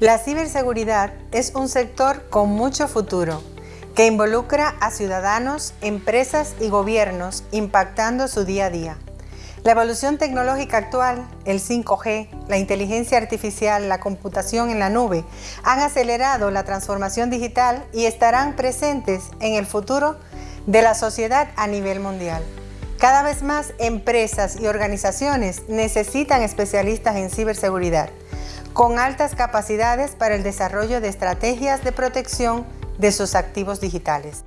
La ciberseguridad es un sector con mucho futuro que involucra a ciudadanos, empresas y gobiernos impactando su día a día. La evolución tecnológica actual, el 5G, la inteligencia artificial, la computación en la nube, han acelerado la transformación digital y estarán presentes en el futuro de la sociedad a nivel mundial. Cada vez más empresas y organizaciones necesitan especialistas en ciberseguridad con altas capacidades para el desarrollo de estrategias de protección de sus activos digitales.